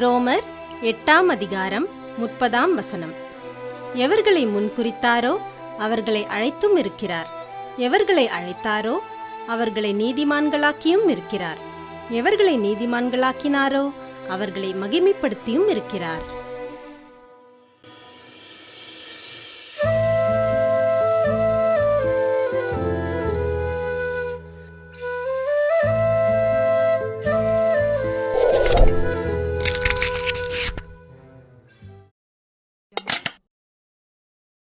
ரோமர் எட்டாம் அதிகாரம் முப்பதாம் வசனம். எவர்களை முன்குறித்தாரோ அவர்களை அழைத்தும் இருக்கிறார். எவர்களை அழைத்தாரோ அவர்களை நீதிமான்களாக்கியும் இருக்கிறார். எவர்களை நீதிமான்களாக்கினாரோ அவர்களை மகிமைப்படுத்தியும் இருக்கிறார்.